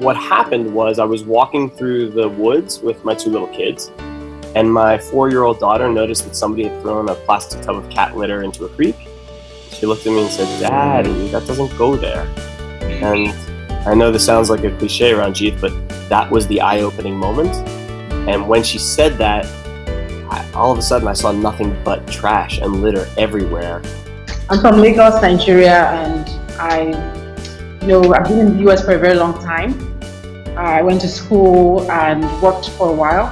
what happened was I was walking through the woods with my two little kids, and my four-year-old daughter noticed that somebody had thrown a plastic tub of cat litter into a creek. She looked at me and said, Daddy, that doesn't go there. And I know this sounds like a cliche Ranjit, but that was the eye-opening moment. And when she said that, I, all of a sudden I saw nothing but trash and litter everywhere. I'm from Lagos, Nigeria, and I, you know, I've been in the US for a very long time. I went to school and worked for a while.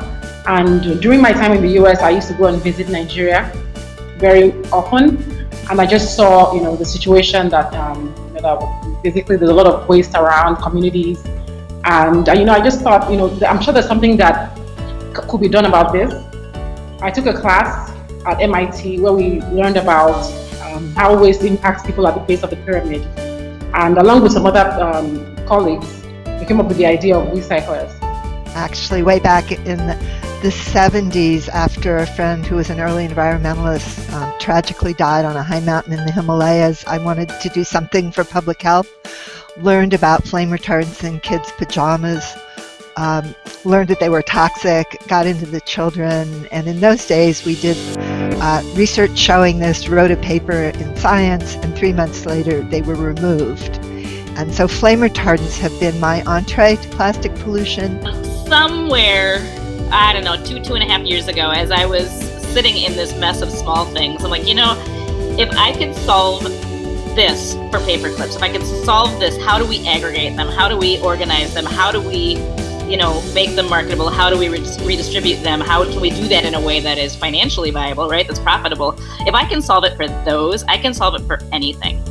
And during my time in the US, I used to go and visit Nigeria very often. And I just saw, you know, the situation that, um, you know, that basically there's a lot of waste around communities. And, uh, you know, I just thought, you know, I'm sure there's something that could be done about this. I took a class at MIT where we learned about um, how waste impacts people at the base of the pyramid. And along with some other um, colleagues, we came up with the idea of Wecyclers. Actually, way back in the 70s, after a friend who was an early environmentalist um, tragically died on a high mountain in the Himalayas, I wanted to do something for public health. Learned about flame retardants in kids' pajamas, um, learned that they were toxic, got into the children, and in those days we did uh, research showing this, wrote a paper in Science, and three months later they were removed. And so flame retardants have been my entree to plastic pollution. Somewhere, I don't know, two, two and a half years ago, as I was sitting in this mess of small things, I'm like, you know, if I could solve this for paper clips, if I could solve this, how do we aggregate them? How do we organize them? How do we you know, make them marketable? How do we re redistribute them? How can we do that in a way that is financially viable, right? That's profitable. If I can solve it for those, I can solve it for anything.